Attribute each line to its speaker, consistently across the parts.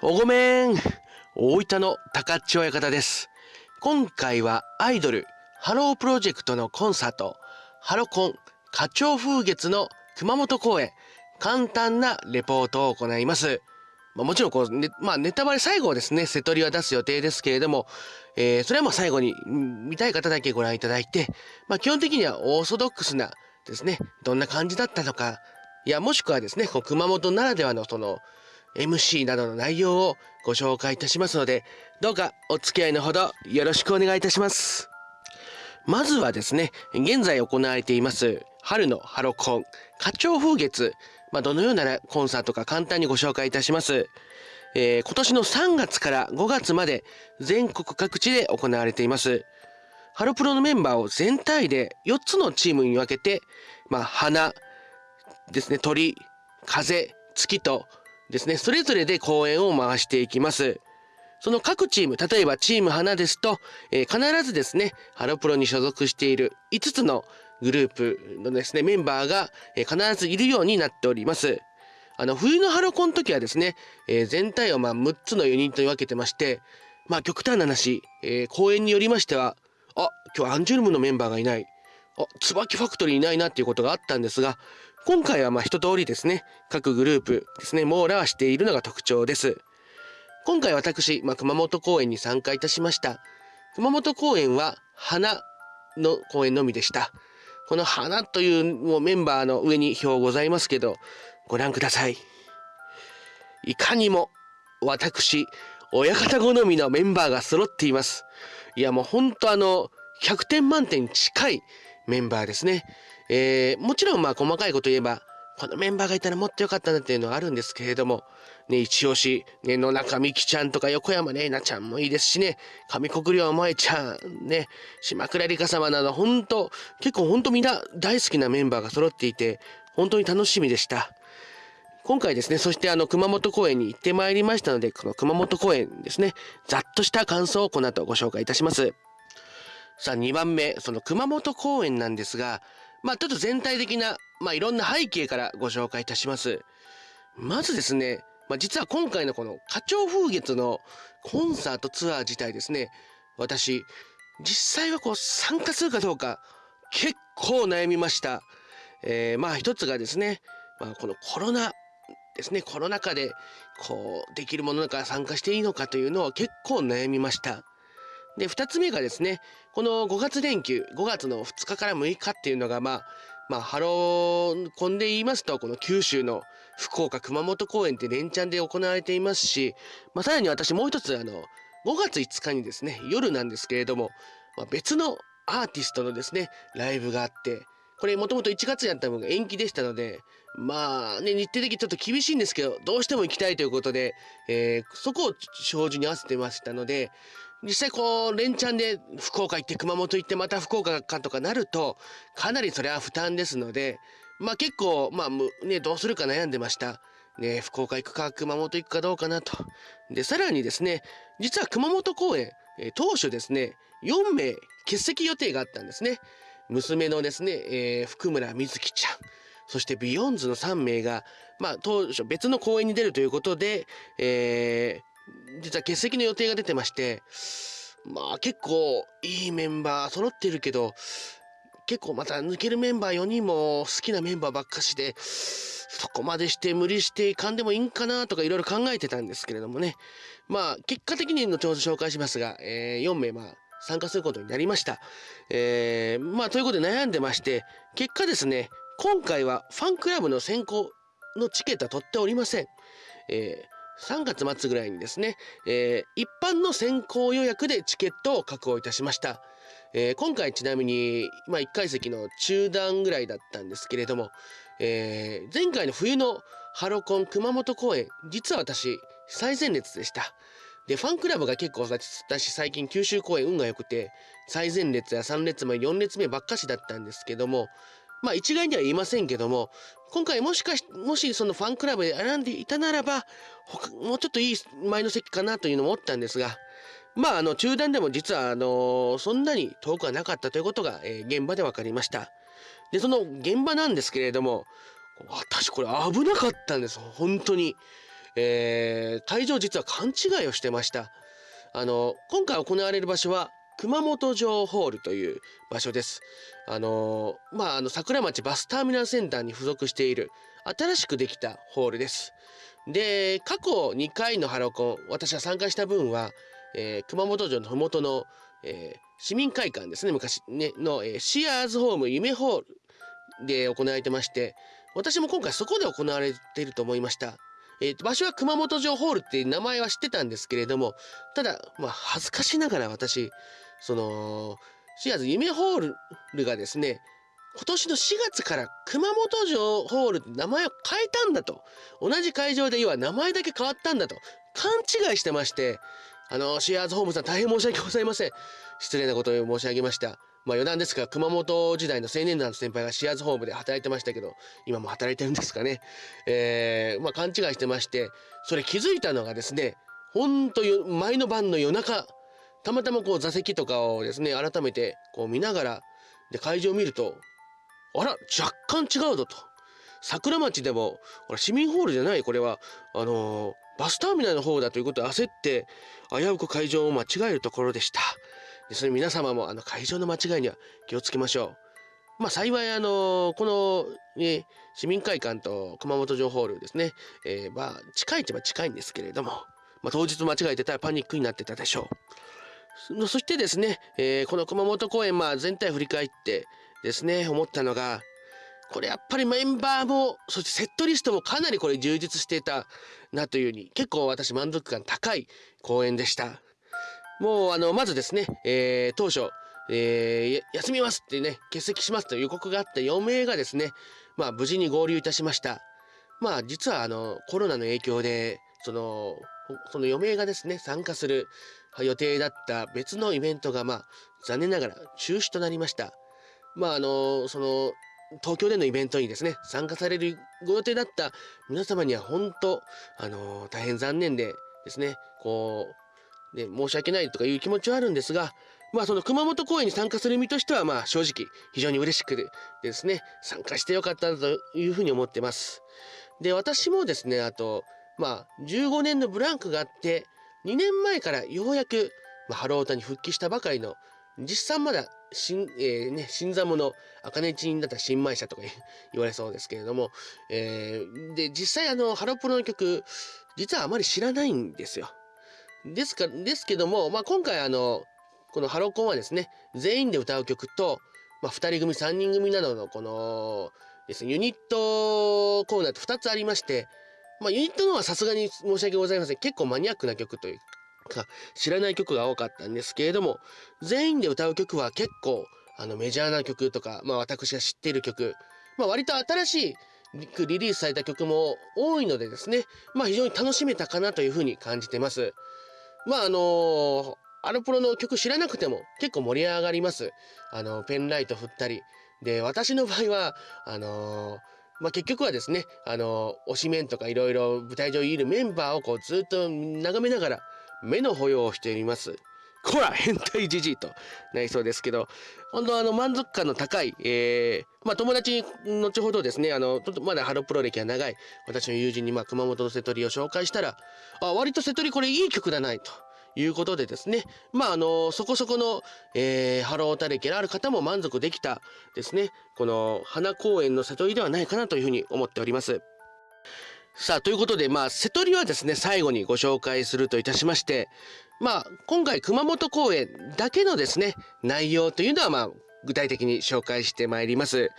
Speaker 1: おごめん。大分の高千親方です。今回はアイドルハロープロジェクトのコンサートハロコン花鳥風月の熊本公演簡単なレポートを行います。まあ、もちろんこう、ね、まあ、ネタバレ最後ですね、瀬戸りは出す予定ですけれども、えー、それはもう最後に見たい方だけご覧いただいて、まあ、基本的にはオーソドックスなですね、どんな感じだったのか、いや、もしくはですね、こう熊本ならではのその、MC などの内容をご紹介いたしますので、どうかお付き合いのほどよろしくお願いいたします。まずはですね、現在行われています春のハロコン、花鳥風月、まあ、どのようなコンサートか簡単にご紹介いたします。えー、今年の3月から5月まで全国各地で行われています。ハロプロのメンバーを全体で4つのチームに分けて、まあ、花ですね、鳥、風、月とですね、それぞれで公演を回していきます。その各チーム、例えばチーム花ですと、えー、必ずですね、ハロプロに所属している5つのグループのですね、メンバーが、えー、必ずいるようになっております。あの、冬のハロコンの時はですね、えー、全体をまあ6つのユニットに分けてまして、まあ極端な話、えー、公演によりましては、あ、今日アンジュルムのメンバーがいない。あ、椿ファクトリーいないなっていうことがあったんですが、今回はまあ一通りですね、各グループですね、網羅はしているのが特徴です。今回私、まあ、熊本公演に参加いたしました。熊本公演は花の公演のみでした。この花というもうメンバーの上に表ございますけど、ご覧ください。いかにも私、親方好みのメンバーが揃っています。いやもうほんとあの、100点満点近いメンバーですね。えー、もちろんまあ細かいこと言えば、このメンバーがいたらもっとよかったなっていうのはあるんですけれども、ね、一押し、ね、野中美希ちゃんとか横山玲奈ちゃんもいいですしね、上国領萌ちゃん、ね、島倉里香様など、本当結構本当みんな大好きなメンバーが揃っていて、本当に楽しみでした。今回ですね、そしてあの熊本公演に行ってまいりましたので、この熊本公演ですね、ざっとした感想をこの後ご紹介いたします。さあ2番目、その熊本公演なんですが、まあちょっと全体的なまあ、いろんな背景からご紹介いたします。まずですね、まあ、実は今回のこの花鳥風月のコンサートツアー自体ですね、私、実際はこう参加するかどうか結構悩みました。えー、まあ一つがですね、まあ、このコロナですね、コロナ禍でこうできるものだか参加していいのかというのを結構悩みました。で、二つ目がですね、この5月連休、5月の2日から6日っていうのが、まあ、まあ、ハローコンで言いますと、この九州の福岡、熊本公演って連チャンで行われていますし、まあ、さらに私もう一つ、あの、5月5日にですね、夜なんですけれども、まあ、別のアーティストのですね、ライブがあって、これもともと1月やった分が延期でしたので、まあね、日程的にちょっと厳しいんですけど、どうしても行きたいということで、えー、そこを照準に合わせてましたので、実際こう、連チャンで福岡行って熊本行ってまた福岡かとかなると、かなりそれは負担ですので、まあ結構、まあね、どうするか悩んでました。ね、福岡行くか熊本行くかどうかなと。で、さらにですね、実は熊本公演、え、当初ですね、4名欠席予定があったんですね。娘のですね、えー、福村瑞希ちゃん、そしてビヨンズの3名が、まあ当初別の公演に出るということで、え実は欠席の予定が出てまして、まあ結構いいメンバー揃ってるけど、結構また抜けるメンバー4人も好きなメンバーばっかしで、そこまでして無理していかんでもいいんかなとかいろいろ考えてたんですけれどもね。まあ結果的に後ほど紹介しますが、えー、4名まあ参加することになりました。えー、まあということで悩んでまして、結果ですね、今回はファンクラブの選考のチケットは取っておりません。えー3月末ぐらいにですね、えー、一般の先行予約でチケットを確保いたしました。えー、今回ちなみに、まあ、1階席の中段ぐらいだったんですけれども、えー、前回の冬のハロコン熊本公演、実は私、最前列でした。で、ファンクラブが結構私最近九州公演運が良くて、最前列や3列目、4列目ばっかしだったんですけども、まあ一概には言いませんけども、今回もしかし、もしそのファンクラブで選んでいたならば、もうちょっといい前の席かなというのも思ったんですが、まああの中段でも実はあのそんなに遠くはなかったということが、え、現場で分かりました。で、その現場なんですけれども、私これ危なかったんです、本当に。えー、会場実は勘違いをしてましたあの今回行われる場所は熊本城ホールという場所ですあのまああの桜町バスターミナルセンターに付属している新しくできたホールですで過去2回のハロコン私は参加した分は、えー、熊本城の麓の、えー、市民会館ですね昔ねの、えー、シアーズホーム夢ホールで行われてまして私も今回そこで行われていると思いました。えー、場所は熊本城ホールっていう名前は知ってたんですけれどもただまあ恥ずかしながら私そのシアーズ夢ホールがですね今年の4月から熊本城ホールって名前を変えたんだと。同じ会場で要は名前だけ変わったんだと。勘違いしてましてあのシアーズホームさん大変申し訳ございません。失礼なことを申し上げました。まあ余談ですが熊本時代の青年団の先輩がシアーズホームで働いてましたけど今も働いてるんですかね。えー、まあ勘違いしてましてそれ気づいたのがですねほんと前の晩の夜中たまたまこう座席とかをですね改めてこう見ながらで会場を見るとあら若干違うぞと。桜町でもこれ市民ホールじゃないこれはあのー、バスターミナルの方だということで焦って危うく会場を間違えるところでした。でそれ皆様もあの会場の間違いには気をつけましょう。まあ幸いあのー、この、ね、市民会館と熊本城ホールですね、えー、まあ近いっちゃ近いんですけれども、まあ、当日間違えてたらパニックになってたでしょう。そしてですね、えー、この熊本公演、まあ、全体振り返ってですね思ったのがこれやっぱりメンバーもそしてセットリストもかなりこれ充実していたなというふうに結構私満足感高い公演でした。もうあのまずですね、えー、当初、えー、休みますってね欠席しますという予告があった4名がですねまあ無事に合流いたしました。まあ実はあのコロナの影響でそのその4名がですね参加する予定だった別のイベントがまあ残念ながら中止となりましたまああのその東京でのイベントにですね参加されるご予定だった皆様には本当あの大変残念でですねこうね申し訳ないとかいう気持ちはあるんですがまあその熊本公演に参加する身としてはまあ正直非常に嬉しくですね参加してよかったというふうに思ってます。で私もですねあとまあ15年のブランクがあって2年前からようやく、まあ、ハロータに復帰したばかりの実際まだ新,、えーね、新参者茜ちんだった新米者とか 言われそうですけれども、えー、で実際あのハロプロの曲実はあまり知らないんですよ。ですかですけども、まあ、今回あのこのハロコンはですね全員で歌う曲と、まあ、2人組3人組などのこのですねユニットコーナーと2つありまして、まあ、ユニットのはさすがに申し訳ございません結構マニアックな曲というか知らない曲が多かったんですけれども全員で歌う曲は結構あのメジャーな曲とか、まあ、私が知っている曲、まあ、割と新しいリリースされた曲も多いのでですね、まあ、非常に楽しめたかなというふうに感じてます。まああのー、アルプロの曲知らなくても結構盛り上がります。あのペンライト振ったり。で私の場合はあのーまあ、結局はですね、あの推しメンとかいろいろ舞台上にいるメンバーをこうずっと眺めながら目の保養をしています。こら変態じじいとなりそうですけど本当あの満足感の高い、えー、まあ、友達に後ほどですねあのまだハロプロ歴が長い私の友人に、まあ、熊本の瀬戸りを紹介したらあ割と瀬戸りこれいい曲だないと。いうことでですねまああのそこそこの、えー、ハロータ歴のある方も満足できたですねこの花公園の瀬戸りではないかなというふうに思っております。さあということでまあ瀬戸りはですね最後にご紹介するといたしましてまあ今回熊本公演だけのですね内容というのはまあ具体的に紹介してまいります。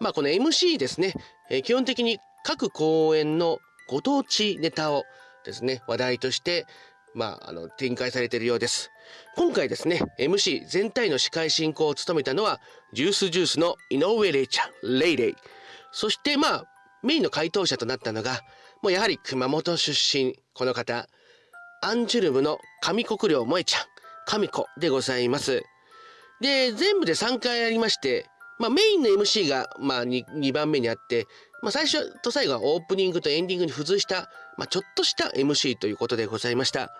Speaker 1: まあこの MC ですね、えー、基本的に各公演のご当地ネタをですね話題としてまあ、あの展開されているようです。今回ですね MC 全体の司会進行を務めたのはジュースジュースの井上玲ちゃんレイレイそしてまあメインの回答者となったのがもうやはり熊本出身この方アンジュルムの上国領萌ちゃん神子でございますで全部で3回ありましてまあ、メインの MC が、まあ2、2, 番目にあって、まあ、最初と最後はオープニングとエンディングに付随した、まあ、ちょっとした MC ということでございました。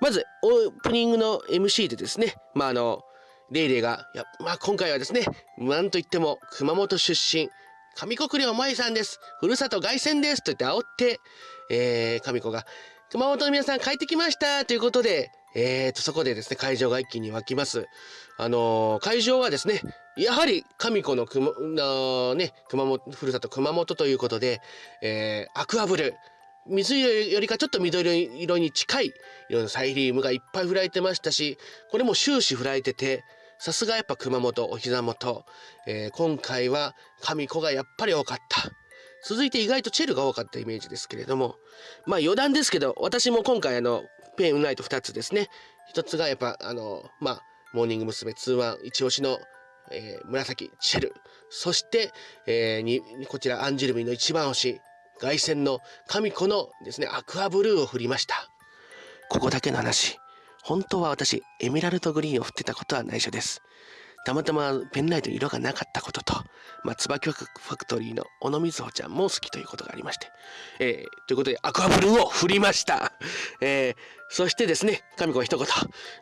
Speaker 1: まず、オープニングの MC でですね、まあ、あの、レイレイが、やまあ、今回はですね、なんといっても熊本出身、上国領舞さんです。ふるさと凱旋です。と言って煽って、えー、神子が、熊本の皆さん帰ってきましたということで、えーと、そこでですね、会場が一気に沸きます。あのー、会場はですね、やはり神子の熊、ね、熊本、ふるさと熊本ということで、えー、アクアブル、水色よりかちょっと緑色に近い色のサイリウムがいっぱい振られてましたし、これも終始振られてて、さすがやっぱ熊本、お膝元、えー、今回は神子がやっぱり多かった。続いて意外とチェルが多かったイメージですけれども、まあ余談ですけど、私も今回あの、ペンウナイト2つですね。1つがやっぱあの、まあ、モーニング娘。2-1一押しの、えー、紫、チェル。そして、えー、に、こちらアンジュルミの一番星、凱旋の神子のですね、アクアブルーを振りました。ここだけの話。本当は私、エメラルドグリーンを振ってたことは内緒です。たまたまペンライト色がなかったことと、まあ、椿ファクトリーの小野瑞穂ちゃんも好きということがありまして、えー、ということでアクアブルーを振りました。えー、そしてですね、神子一言、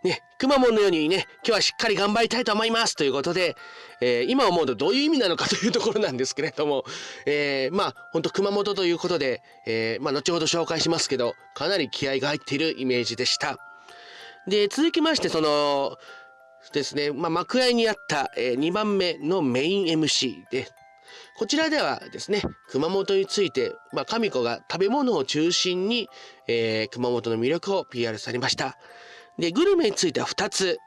Speaker 1: ね、くまモンのようにね、今日はしっかり頑張りたいと思いますということで、えー、今思うとどういう意味なのかというところなんですけれども、えー、まあ、ほんと熊本ということで、えー、まあ、後ほど紹介しますけど、かなり気合が入っているイメージでした。で、続きまして、その、ですね、まあ、幕合にあった、え、2番目のメイン MC で、こちらではですね、熊本について、まあ、神子が食べ物を中心に、えー、熊本の魅力を PR されました。で、グルメについては2つ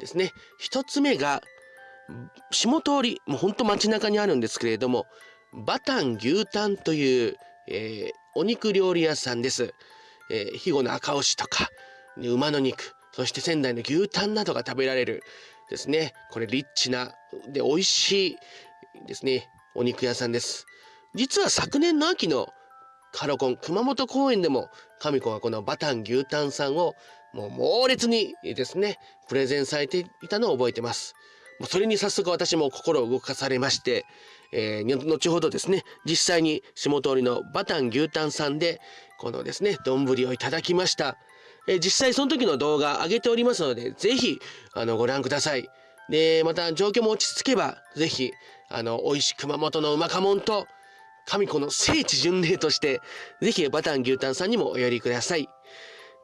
Speaker 1: ですね。1つ目が、下通り、もうほんと街中にあるんですけれども、バタン牛タンという、えー、お肉料理屋さんです。えー、肥後の赤牛とか、馬の肉、そして仙台の牛タンなどが食べられるですね。これリッチな、で、美味しいですね、お肉屋さんです。実は昨年の秋のカロコン熊本公園でも神子がこのバタン牛タンさんをもう猛烈にですね、プレゼンされていたのを覚えてます。もうそれに早速私も心を動かされまして、えー、後ほどですね、実際に下通りのバタン牛タンさんで、このですね、丼をいただきました。えー、実際その時の動画上げておりますので、ぜひ、あの、ご覧ください。で、また状況も落ち着けば、ぜひ、あの、美味しい熊本のうまかもんと、神子の聖地巡礼として、ぜひバタン牛タンさんにもお寄りください。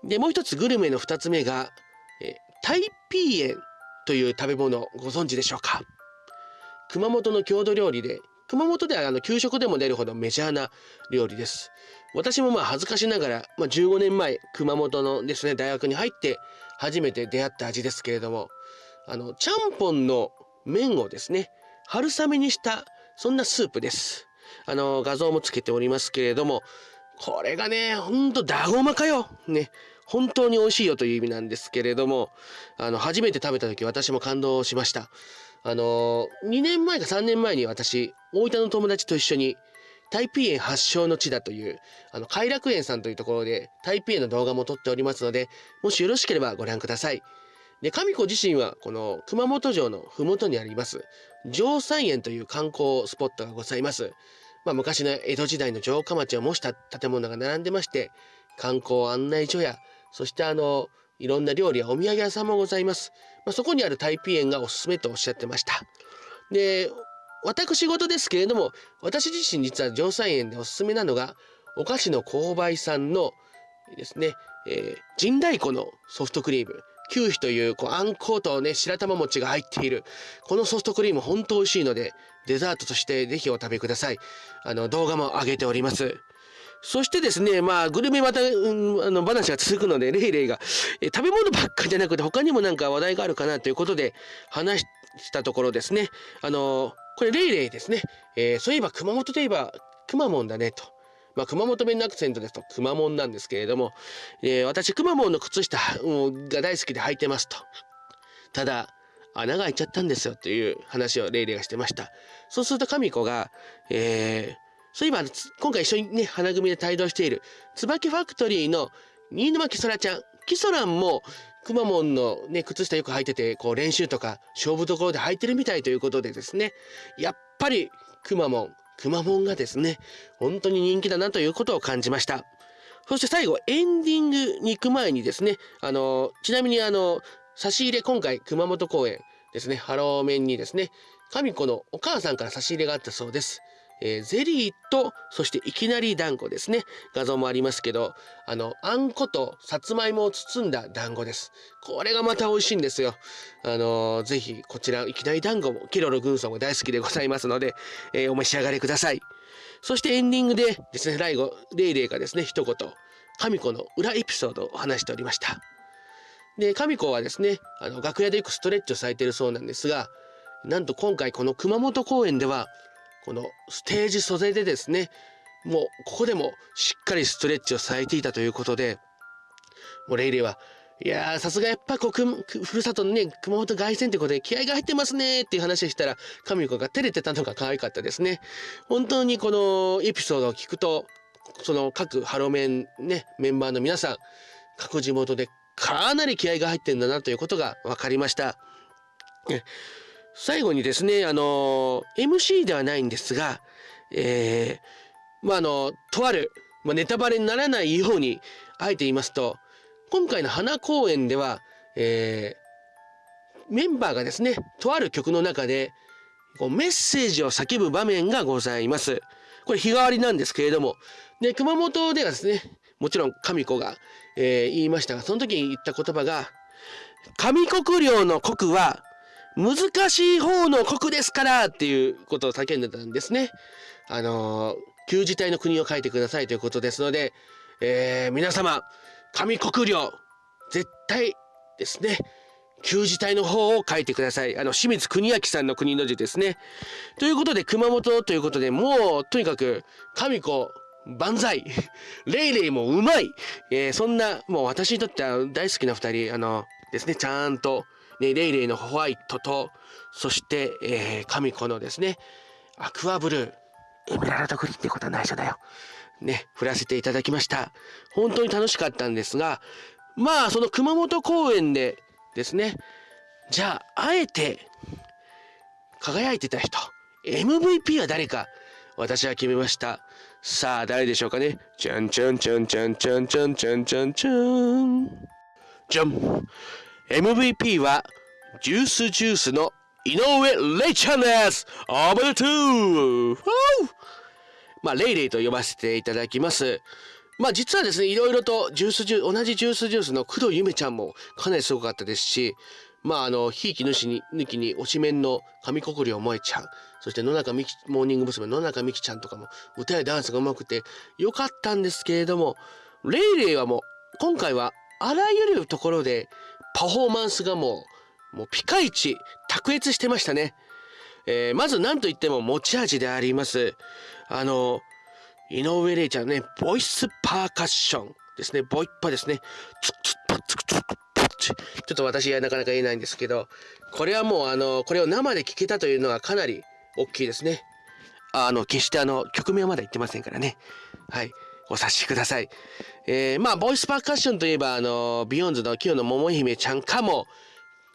Speaker 1: で、もう一つグルメの二つ目が、えタイピーエンという食べ物ご存知でしょうか？熊本の郷土料理で、熊本ではあの給食でも出るほどメジャーな料理です。私もまあ恥ずかしながら、まあ、15年前熊本のですね大学に入って初めて出会った味ですけれどもあのちゃんぽんの麺をですね春雨にしたそんなスープです。あの画像もつけておりますけれどもこれがねほんとだごまかよね本当に美味しいよという意味なんですけれどもあの初めて食べた時私も感動しました。あの2年前か3年前に私大分の友達と一緒にタイピー園発祥の地だという、あの、偕楽園さんというところで、タイピー園の動画も撮っておりますので、もしよろしければご覧ください。で、神子自身は、この熊本城の麓にあります、城山園という観光スポットがございます。まあ、昔の江戸時代の城下町を模した建物が並んでまして、観光案内所や、そしてあの、いろんな料理やお土産屋さんもございます。まあ、そこにあるタイピ園がおすすめとおっしゃってました。で、私事ですけれども、私自身実は城西園でおすすめなのが、お菓子の購買さんのですね、えー、神太鼓のソフトクリーム。九皮というこうあんことね、白玉餅が入っている。このソフトクリーム本当美味しいので、デザートとしてぜひお食べください。あの、動画も上げております。そしてですね、まあ、グルメまた、うん、あの、話が続くので、レイレイが、え食べ物ばっかりじゃなくて、他にもなんか話題があるかなということで、話したところですね、あの、これ、レイレイですね。えー、そういえば熊本といえば、くまモンだねと。まあ、熊本弁のアクセントですと、くまモンなんですけれども、えー、私、くまモンの靴下が大好きで履いてますと。ただ、穴が開いちゃったんですよという話をレイレイがしてました。そうすると、神子が、えー、そういえば、今回一緒にね、花組で帯同している、椿ファクトリーの新沼キソラちゃん。キソランも、くまモンのね、靴下よく履いてて、こう練習とか勝負どころで履いてるみたいということでですね、やっぱりくまモン、くまモンがですね、本当に人気だなということを感じました。そして最後、エンディングに行く前にですね、あの、ちなみにあの、差し入れ、今回熊本公演ですね、ハローメンにですね、神子のお母さんから差し入れがあったそうです。えー、ゼリーとそしていきなり団子ですね。画像もありますけどあのあんことさつまいもを包んだ団子です。これがまた美味しいんですよ。あのー、ぜひこちらいきなり団子もキロロ軍曹も大好きでございますので、えー、お召し上がりください。そしてエンディングでですね最後レイレイがですね一言神子の裏エピソードを話しておりました。で神子はですねあの楽屋でよくストレッチをされているそうなんですがなんと今回この熊本公演ではこのステージ袖でですねもうここでもしっかりストレッチをされていたということでもうレイレイはいやさすがやっぱこうふるさとのね熊本凱旋ってことで気合が入ってますねっていう話をしたら神子が照れてたのが可愛かったですね本当にこのエピソードを聞くとその各ハロメンねメンバーの皆さん各地元でかなり気合が入ってんだなということが分かりました。最後にですね、あの、MC ではないんですが、えー、まあ、あの、とある、まあ、ネタバレにならないように、あえて言いますと、今回の花公演では、えー、メンバーがですね、とある曲の中で、こうメッセージを叫ぶ場面がございます。これ日替わりなんですけれども、で、熊本ではですね、もちろん神子が、えー、言いましたが、その時に言った言葉が、上国領の国は難しい方の国ですからっていうことを叫んでたんですね。あのー、旧字体の国を書いてくださいということですので、えー、皆様、上国領、絶対ですね、旧字体の方を書いてください。あの、清水国明さんの国の字ですね。ということで、熊本ということで、もう、とにかく、神子、万歳 レイレイもうまい、えー、そんな、もう私にとっては大好きな二人、あの、ですね、ちゃんと、ね、レイレイのホワイトと、そして、えー、神子のですね、アクアブルー、エメラルドグリーンってことは内緒だよ。ね、振らせていただきました。本当に楽しかったんですが、まあ、その熊本公演でですね、じゃあ、あえて、輝いてた人、MVP は誰か、私は決めました。さあ、誰でしょうかね。じゃんじゃんじゃんじゃんじゃんじゃんじゃんじゃんじゃん。じゃん。MVP は、ジュースジュースの井上レイちゃんですおめでとうまあ、レイレイと呼ばせていただきます。まあ実はですね、いろいろとジュースジュース、同じジュースジュースの工藤ゆめちゃんもかなりすごかったですし、まああの、ひいき主に抜きに推しメンの上国領萌ちゃん、そして野中美希、モーニング娘。野中美希ちゃんとかも歌やダンスが上手くてよかったんですけれども、レイレイはもう今回はあらゆるところでパフォーマンスがもう、もうピカイチ、卓越してましたね。えー、まず何と言っても持ち味であります。あの、井上玲ちゃんね、ボイスパーカッションですね。ボイッパですね。ちょっと私はなかなか言えないんですけど、これはもうあの、これを生で聞けたというのはかなり大きいですね。あの、決してあの、曲名はまだ言ってませんからね。はい。お察しください。えー、まあ、ボイスパーカッションといえば、あの、ビヨーンズの清野桃々姫ちゃんかも、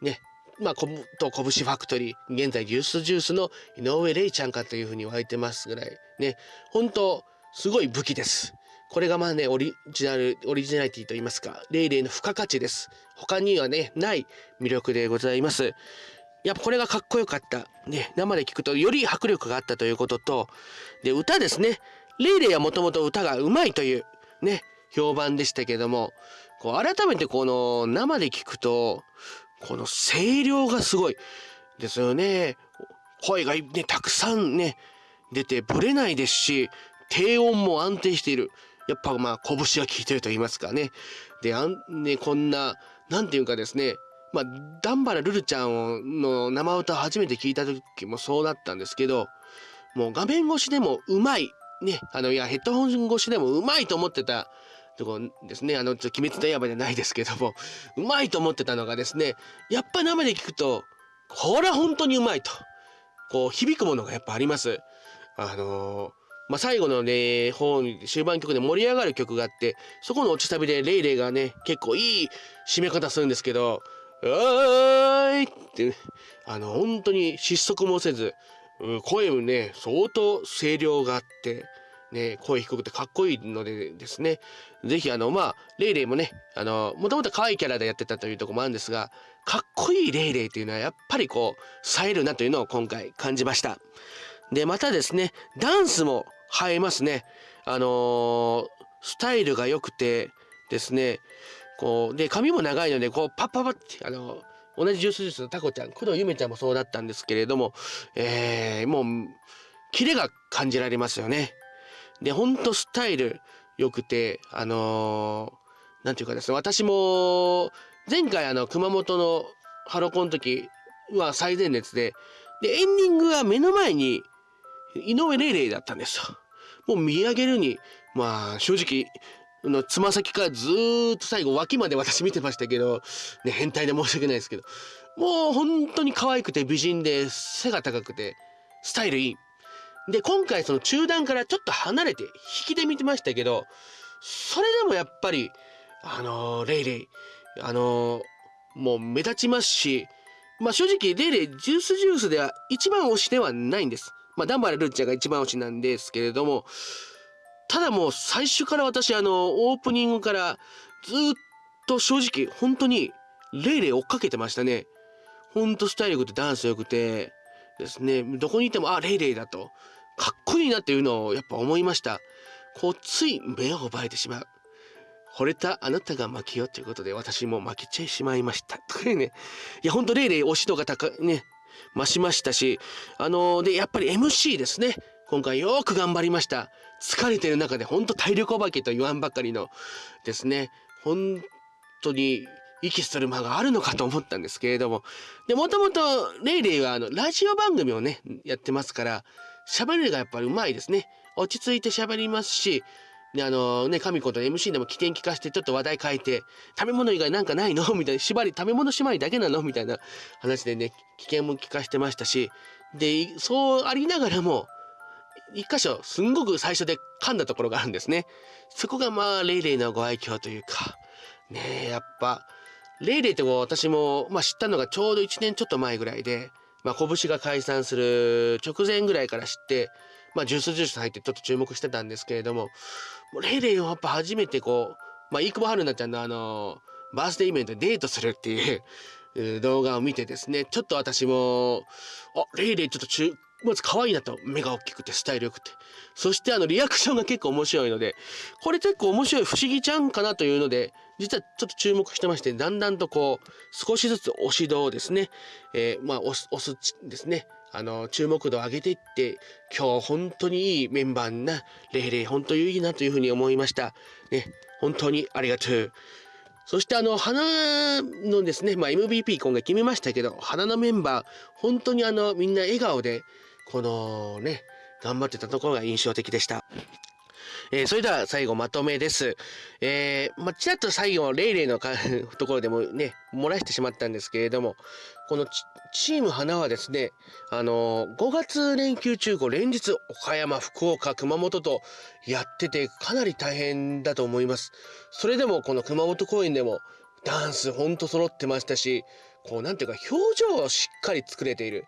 Speaker 1: ね、まあ、こぶしファクトリー、現在ジュースジュースの井上玲ちゃんかというふうに言われてますぐらい、ね、本当すごい武器です。これがまあね、オリジナル、オリジナリティと言いますか、レイレイの付加価値です。他にはね、ない魅力でございます。やっぱこれがかっこよかった。ね、生で聞くとより迫力があったということと、で、歌ですね。レイレイはもともと歌がうまいという、ね、評判でしたけども、こう改めてこの生で聞くと、この声量がすごいですよね。声がね、たくさんね、出てぶれないですし、低音も安定している。やっぱまあ拳が効いてると言いますかね。で、あんね、こんな、なんていうかですね、まあ、ダンバラルルちゃんの生歌を初めて聞いた時もそうだったんですけど、もう画面越しでもうまい。ね、あの、いや、ヘッドホン越しでもうまいと思ってたとこですね。あの、ちょっと鬼滅の刃じゃないですけども、うまいと思ってたのがですね、やっぱ生で聞くと、これは本当にうまいと。こう、響くものがやっぱあります。あのーまあ、最後のね、本、終盤曲で盛り上がる曲があって、そこの落ちサビでレイレイがね、結構いい締め方するんですけど、おーいって、ね、あの、本当に失速もせず、声もね、相当声量があって、ね、声低くてかっこいいのでですね、ぜひあの、まあ、レイレイもね、あの、もともと可愛いキャラでやってたというところもあるんですが、かっこいいレイレイというのはやっぱりこう、冴えるなというのを今回感じました。で、またですね、ダンスも映えますね。あのー、スタイルが良くてですね、こう、で、髪も長いので、こう、パッパッパって、あのー、同じジュースジュースのタコちゃん、工藤ゆめちゃんもそうだったんですけれども、えー、もう、キレが感じられますよね。で、ほんとスタイル良くて、あのー、ていうかですね、私も、前回あの、熊本のハロコンの時は最前列で、で、エンディングは目の前に井上玲玲だったんですよ。もう見上げるに、まあ正直、のつま先からずっと最後脇まで私見てましたけど、ね、変態で申し訳ないですけど、もう本当に可愛くて美人で背が高くてスタイルいい。で、今回その中段からちょっと離れて引きで見てましたけど、それでもやっぱり、あのー、レイレイ、あのー、もう目立ちますし、まあ正直レイレイジュースジュースでは一番推しではないんです。まあダンバラルッチャが一番推しなんですけれども、ただもう最初から私あのオープニングからずっと正直本当にレイレイ追っかけてましたね。ほんとスタイル良くてダンス良くてですね、どこにいてもあ、レイレイだと。かっこいいなっていうのをやっぱ思いました。こう、つい目を奪えてしまう。惚れたあなたが負けよということで私も負けちゃいしまいました。とかね。いや、ほんとレイレイ推し度が高ね、増しましたし、あのー、で、やっぱり MC ですね。今回よく頑張りました。疲れてる中でほんと体力お化けと言わんばかりのですね、本当に息する間があるのかと思ったんですけれども、で、もともとレイレイはあの、ラジオ番組をね、やってますから、喋りがやっぱりうまいですね。落ち着いて喋りますし、で、あのね、神子と MC でも起点聞かせてちょっと話題変えて、食べ物以外なんかないの？みたいな、縛り、食べ物縛りだけなの？みたいな話でね、危険も聞かせてましたし、で、そうありながらも、一箇所、すんごく最初で噛んだところがあるんですね。そこがまあ、レイレイのご愛嬌というか、ねえ、やっぱ、レイレイって私も、まあ、知ったのがちょうど1年ちょっと前ぐらいで、まあ、拳が解散する直前ぐらいから知って、まあ、ジュースジュース入ってちょっと注目してたんですけれども、もレイレイをやっぱ初めてこう、まあ、飯久保春菜ちゃんのあの、バースデーイベントでデートするっていう動画を見てですね、ちょっと私も、あ、レイレイちょっと中、まず可愛いなと、目が大きくてスタイル良くて。そしてあのリアクションが結構面白いので、これ結構面白い不思議ちゃんかなというので、実はちょっと注目してまして、だんだんとこう、少しずつ押し度をですね、えー、まあ押す、押すですね、あの、注目度を上げていって、今日本当にいいメンバーな、レイレイ本当にいいなというふうに思いました。ね、本当にありがとう。そしてあの、花のですね、まあ MVP 今回決めましたけど、花のメンバー、本当にあの、みんな笑顔で、このね、頑張ってたところが印象的でした。えー、それでは最後まとめです。えー、まあ、ちらっと最後、レイレイの ところでもね、漏らしてしまったんですけれども、このチーム花はですね、あのー、5月連休中、こう連日、岡山、福岡、熊本とやってて、かなり大変だと思います。それでも、この熊本公演でも、ダンスほんと揃ってましたし、こう、なんていうか、表情をしっかり作れている。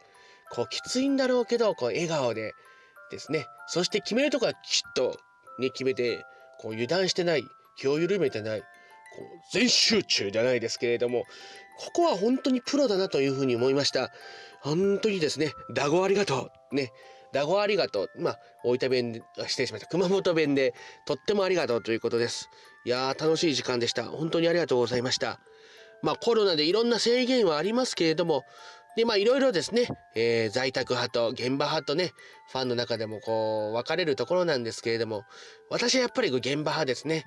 Speaker 1: こう、きついんだろうけど、こう、笑顔でですね。そして決めるとこはきちっとね、決めて、こう、油断してない、気を緩めてない、こう、全集中じゃないですけれども、ここは本当にプロだなというふうに思いました。本当にですね、ダゴありがとう。ね。ダゴありがとう。まあ、大分弁で、失礼しました。熊本弁で、とってもありがとうということです。いやー、楽しい時間でした。本当にありがとうございました。まあ、コロナでいろんな制限はありますけれども、で、まあいろいろですね、えー、在宅派と現場派とね、ファンの中でもこう、分かれるところなんですけれども、私はやっぱり現場派ですね。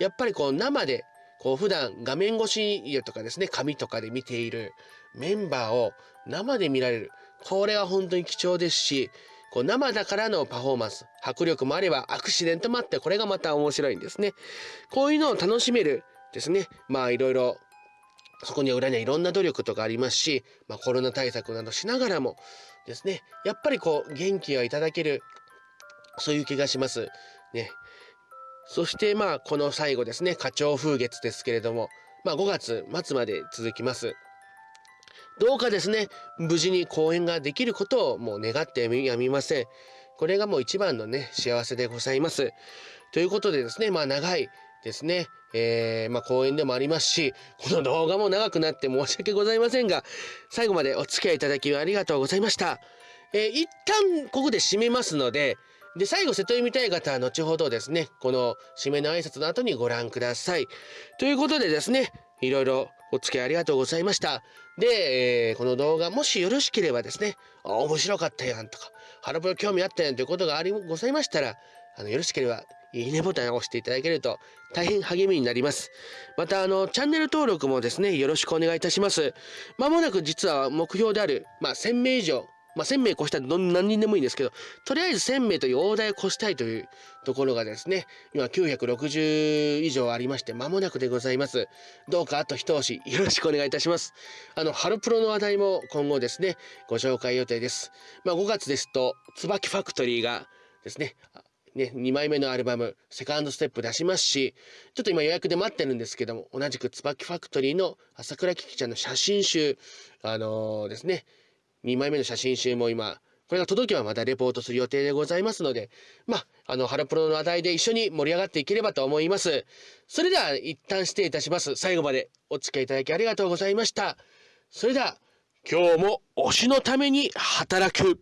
Speaker 1: やっぱりこう生で、こう普段画面越しとかですね、紙とかで見ているメンバーを生で見られる。これは本当に貴重ですし、こう生だからのパフォーマンス、迫力もあればアクシデントもあって、これがまた面白いんですね。こういうのを楽しめるですね。まあいろいろそこには裏にはいろんな努力とかありますし、まあ、コロナ対策などしながらもですね、やっぱりこう元気がいただける、そういう気がします。ね。そしてまあこの最後ですね、花鳥風月ですけれども、まあ5月末まで続きます。どうかですね、無事に公演ができることをもう願ってやみません。これがもう一番のね、幸せでございます。ということでですね、まあ長いですね、えー、まあ、講演でもありますし、この動画も長くなって申し訳ございませんが、最後までお付き合いいただきありがとうございました。えー、一旦ここで締めますので、で、最後、瀬戸読みたい方は後ほどですね、この締めの挨拶の後にご覧ください。ということでですね、いろいろお付き合いありがとうございました。で、えー、この動画もしよろしければですね、あ、面白かったやんとか、ハロプロ興味あったやんということがありございましたら、あの、よろしければ、いいねボタンを押していただけると大変励みになります。また、あの、チャンネル登録もですね、よろしくお願いいたします。まもなく実は目標である、まあ、1000名以上、まあ、1000名越したら何人でもいいんですけど、とりあえず1000名という大台を越したいというところがですね、今960以上ありまして、間もなくでございます。どうかあと一押しよろしくお願いいたします。あの、ハロプロの話題も今後ですね、ご紹介予定です。まあ、5月ですと、椿ファクトリーがですね、ね、2枚目のアルバム、セカンドステップ出しますし、ちょっと今予約で待ってるんですけども、同じく椿ファクトリーの朝倉キキちゃんの写真集、あのー、ですね、2枚目の写真集も今、これが届けばまたレポートする予定でございますので、まあ、あの、ハロプロの話題で一緒に盛り上がっていければと思います。それでは一旦失礼いたします。最後までお付き合いいただきありがとうございました。それでは、今日も推しのために働く。